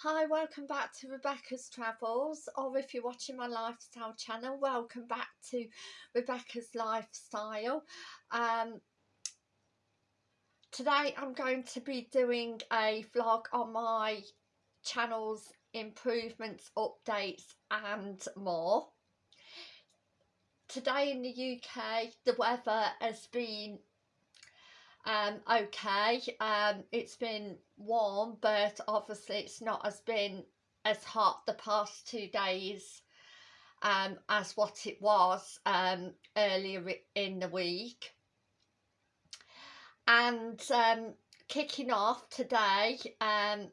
Hi, welcome back to Rebecca's Travels, or if you're watching my lifestyle channel, welcome back to Rebecca's Lifestyle. Um, today I'm going to be doing a vlog on my channel's improvements, updates and more. Today in the UK, the weather has been um, okay. Um, it's been warm, but obviously it's not as been as hot the past two days um, as what it was um, earlier in the week. And um, kicking off today, um,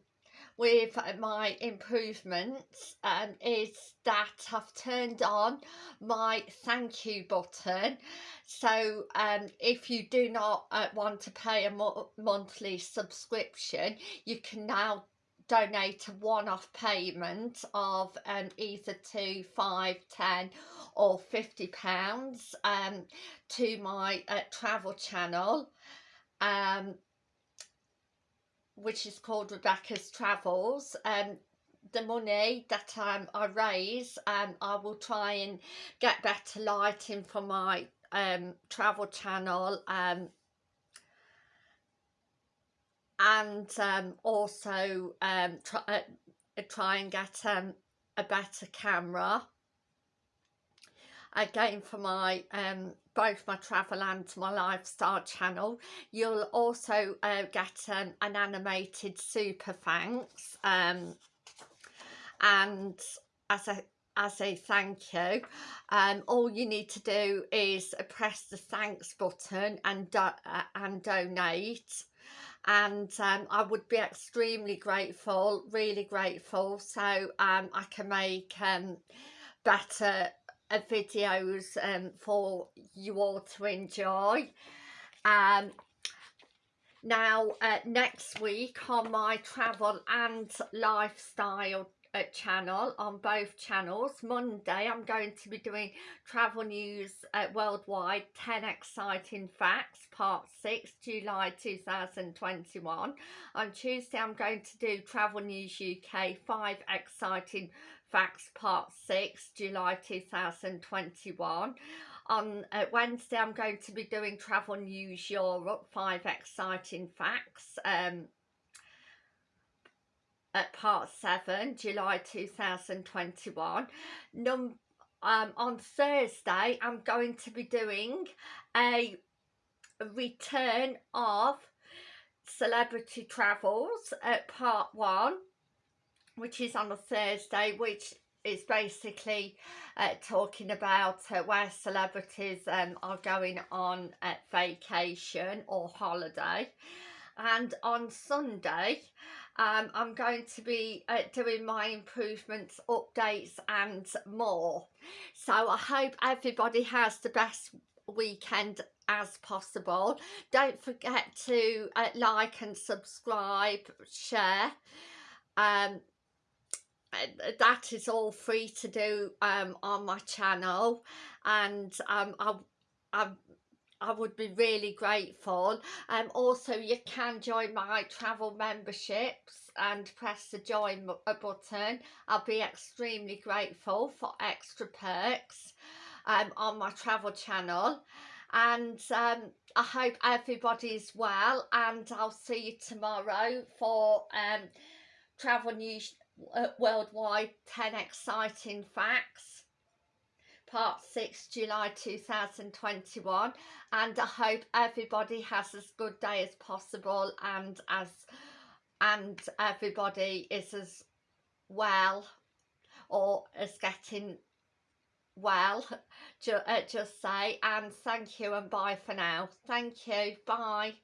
with my improvements um, is that I've turned on my thank you button. So um, if you do not uh, want to pay a mo monthly subscription you can now donate a one-off payment of um, either two, five, ten or fifty pounds um, to my uh, travel channel. Um, which is called Rebecca's Travels. Um, the money that um, I raise, um, I will try and get better lighting for my um, travel channel um, and um, also um, try, uh, try and get um, a better camera again for my um, both my travel and my lifestyle channel you'll also uh, get an animated super thanks um, and as a as a thank you um, all you need to do is press the thanks button and uh, and donate. And um, I would be extremely grateful really grateful. So um, I can make um, better videos um, for you all to enjoy. Um, now, uh, next week on my travel and lifestyle channel on both channels Monday I'm going to be doing travel news uh, worldwide 10 exciting facts part 6 July 2021 on Tuesday I'm going to do travel news UK 5 exciting Facts Part 6, July 2021. On uh, Wednesday, I'm going to be doing Travel News Europe, 5 Exciting Facts. Um, at Part 7, July 2021. Num um, on Thursday, I'm going to be doing a return of Celebrity Travels at Part 1 which is on a Thursday, which is basically uh, talking about uh, where celebrities um, are going on at vacation or holiday. And on Sunday, um, I'm going to be uh, doing my improvements, updates and more. So I hope everybody has the best weekend as possible. Don't forget to uh, like and subscribe, share. Um, that is all free to do um, on my channel and um, I, I, I would be really grateful. Um, also, you can join my travel memberships and press the join button. I'll be extremely grateful for extra perks um, on my travel channel. And um, I hope everybody's well and I'll see you tomorrow for um, travel news uh, worldwide 10 exciting facts part 6 July 2021 and I hope everybody has as good day as possible and as and everybody is as well or is getting well ju uh, just say and thank you and bye for now. Thank you. Bye